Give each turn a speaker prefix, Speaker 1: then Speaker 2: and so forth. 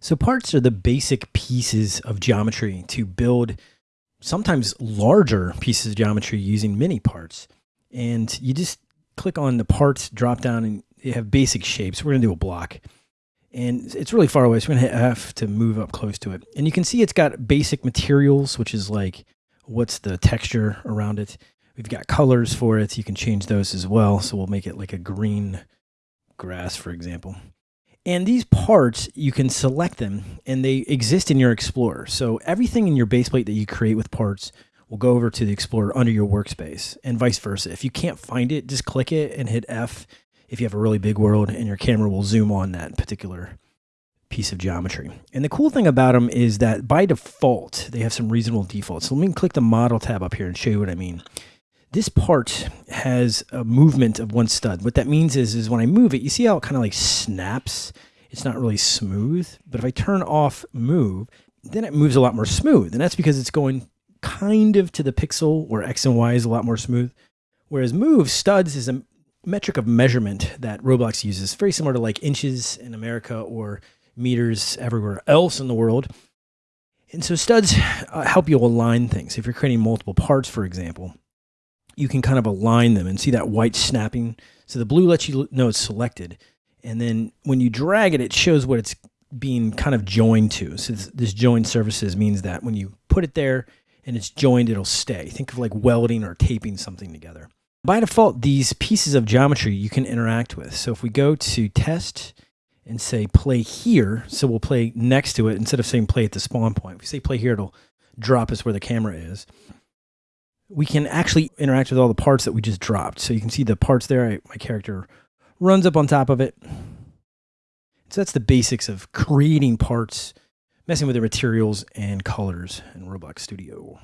Speaker 1: So parts are the basic pieces of geometry to build sometimes larger pieces of geometry using many parts. And you just click on the parts drop down and you have basic shapes. We're going to do a block. And it's really far away, so we're going to hit F to move up close to it. And you can see it's got basic materials, which is like what's the texture around it. We've got colors for it. You can change those as well. So we'll make it like a green grass, for example. And these parts, you can select them and they exist in your Explorer. So everything in your base plate that you create with parts will go over to the Explorer under your workspace and vice versa. If you can't find it, just click it and hit F if you have a really big world and your camera will zoom on that particular piece of geometry. And the cool thing about them is that by default, they have some reasonable defaults. So let me click the model tab up here and show you what I mean. This part has a movement of one stud. What that means is, is when I move it, you see how it kind of like snaps? It's not really smooth, but if I turn off move, then it moves a lot more smooth. And that's because it's going kind of to the pixel where X and Y is a lot more smooth. Whereas move studs is a metric of measurement that Roblox uses, very similar to like inches in America or meters everywhere else in the world. And so studs uh, help you align things. If you're creating multiple parts, for example, you can kind of align them and see that white snapping. So the blue lets you know it's selected. And then when you drag it, it shows what it's being kind of joined to. So this, this join surfaces means that when you put it there and it's joined, it'll stay. Think of like welding or taping something together. By default, these pieces of geometry you can interact with. So if we go to test and say play here, so we'll play next to it instead of saying play at the spawn point. If we say play here, it'll drop us where the camera is we can actually interact with all the parts that we just dropped. So you can see the parts there. I, my character runs up on top of it. So that's the basics of creating parts, messing with the materials and colors in Roblox Studio.